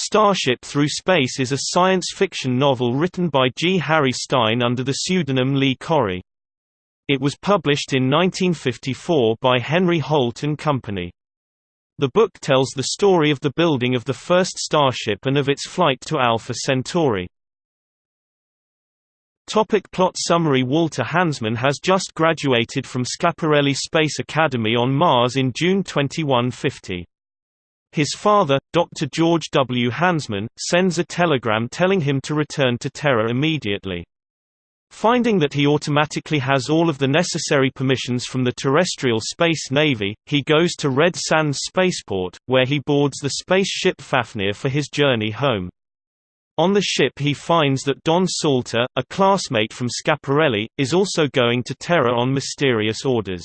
Starship Through Space is a science fiction novel written by G. Harry Stine under the pseudonym Lee Correy. It was published in 1954 by Henry Holt and Company. The book tells the story of the building of the first starship and of its flight to Alpha Centauri. Topic plot summary Walter Hansman has just graduated from Schiaparelli Space Academy on Mars in June 2150. His father, Dr. George W. Hansman, sends a telegram telling him to return to Terra immediately. Finding that he automatically has all of the necessary permissions from the terrestrial space navy, he goes to Red Sands spaceport, where he boards the spaceship Fafnir for his journey home. On the ship he finds that Don Salter, a classmate from Schiaparelli, is also going to Terra on mysterious orders.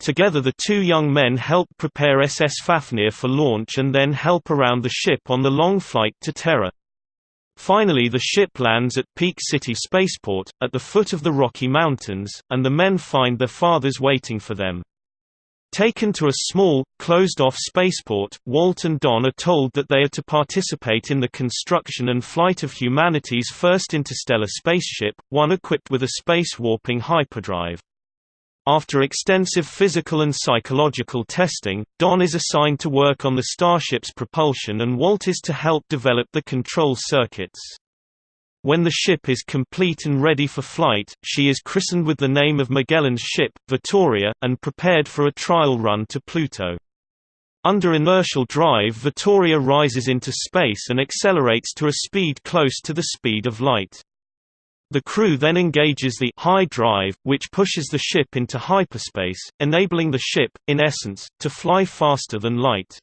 Together the two young men help prepare SS Fafnir for launch and then help around the ship on the long flight to Terra. Finally the ship lands at Peak City Spaceport, at the foot of the Rocky Mountains, and the men find their fathers waiting for them. Taken to a small, closed-off spaceport, Walt and Don are told that they are to participate in the construction and flight of humanity's first interstellar spaceship, one equipped with a space-warping hyperdrive. After extensive physical and psychological testing, Don is assigned to work on the starship's propulsion and Walt is to help develop the control circuits. When the ship is complete and ready for flight, she is christened with the name of Magellan's ship, Vittoria, and prepared for a trial run to Pluto. Under inertial drive Vittoria rises into space and accelerates to a speed close to the speed of light. The crew then engages the high drive, which pushes the ship into hyperspace, enabling the ship, in essence, to fly faster than light.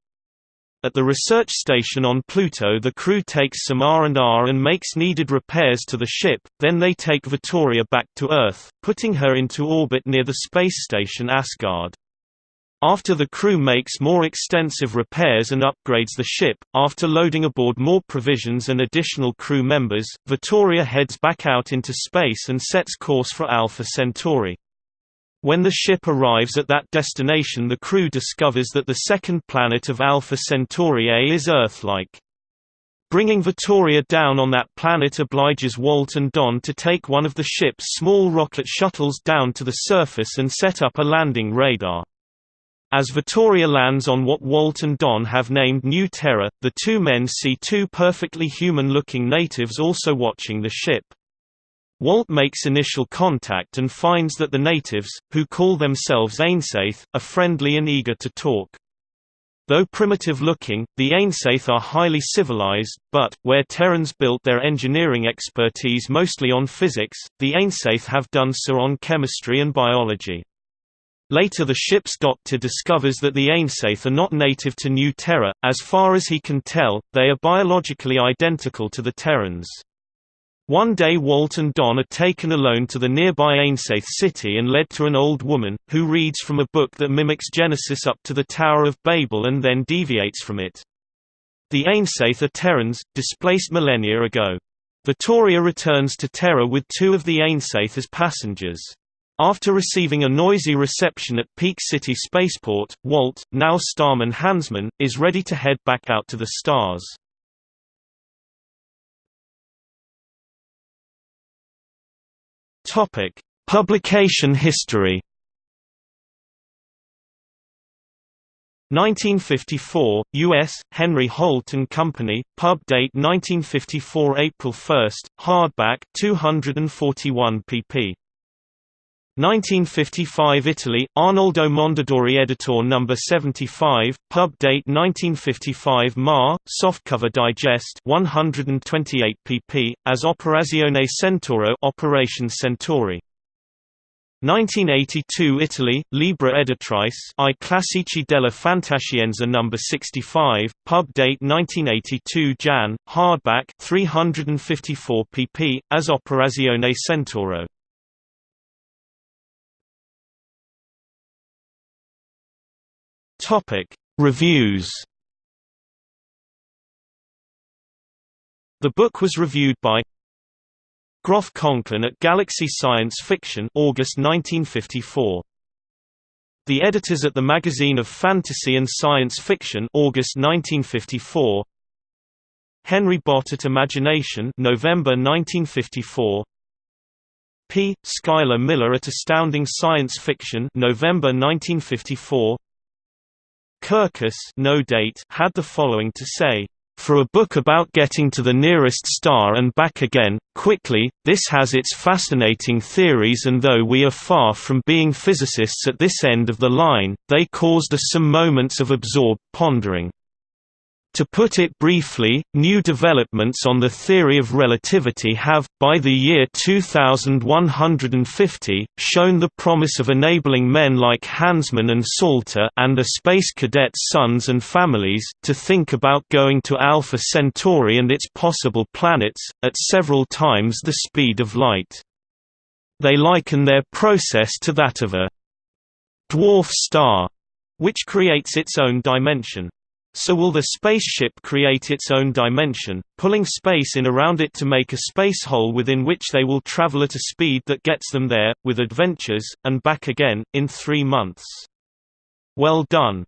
At the research station on Pluto the crew takes some R&R and makes needed repairs to the ship, then they take Vittoria back to Earth, putting her into orbit near the space station Asgard. After the crew makes more extensive repairs and upgrades the ship, after loading aboard more provisions and additional crew members, Vittoria heads back out into space and sets course for Alpha Centauri. When the ship arrives at that destination the crew discovers that the second planet of Alpha Centauri A is Earth-like. Bringing Vittoria down on that planet obliges Walt and Don to take one of the ship's small rocket shuttles down to the surface and set up a landing radar. As Vittoria lands on what Walt and Don have named New Terra, the two men see two perfectly human-looking natives also watching the ship. Walt makes initial contact and finds that the natives, who call themselves Ainsaith, are friendly and eager to talk. Though primitive-looking, the Ainsaith are highly civilized, but, where Terrans built their engineering expertise mostly on physics, the Ainsaith have done so on chemistry and biology. Later the ship's doctor discovers that the Ainsaith are not native to New Terra, as far as he can tell, they are biologically identical to the Terrans. One day Walt and Don are taken alone to the nearby Ainsaith city and led to an old woman, who reads from a book that mimics Genesis up to the Tower of Babel and then deviates from it. The Ainsaith are Terrans, displaced millennia ago. Vittoria returns to Terra with two of the Ainsaith as passengers. After receiving a noisy reception at Peak City Spaceport, Walt, now Starman Hansman, is ready to head back out to the stars. Topic: Publication history. 1954, U.S., Henry Holt & Company, pub date 1954 April 1, hardback 241 pp. 1955 Italy, Arnoldo Mondadori Editor No. 75, pub date 1955 Ma, softcover digest 128 pp, as Operazione Centauro Operation Centauri. 1982 Italy, Libra Editrice I Classici della Fantascienza No. 65, pub date 1982 Jan, hardback 354 pp, as Operazione Centauro. Topic: Reviews. The book was reviewed by Groff Conklin at Galaxy Science Fiction August 1954. The editors at the Magazine of Fantasy and Science Fiction August 1954. Henry Bott at Imagination November 1954 P. Schuyler Miller at Astounding Science Fiction November 1954 Kirkus no date had the following to say for a book about getting to the nearest star and back again, quickly, this has its fascinating theories and though we are far from being physicists at this end of the line, they caused us some moments of absorbed pondering. To put it briefly, new developments on the theory of relativity have, by the year 2150, shown the promise of enabling men like Hansman and Salter and the space cadets' sons and families, to think about going to Alpha Centauri and its possible planets, at several times the speed of light. They liken their process to that of a dwarf star, which creates its own dimension. So will the spaceship create its own dimension, pulling space in around it to make a space hole within which they will travel at a speed that gets them there, with adventures, and back again, in three months. Well done.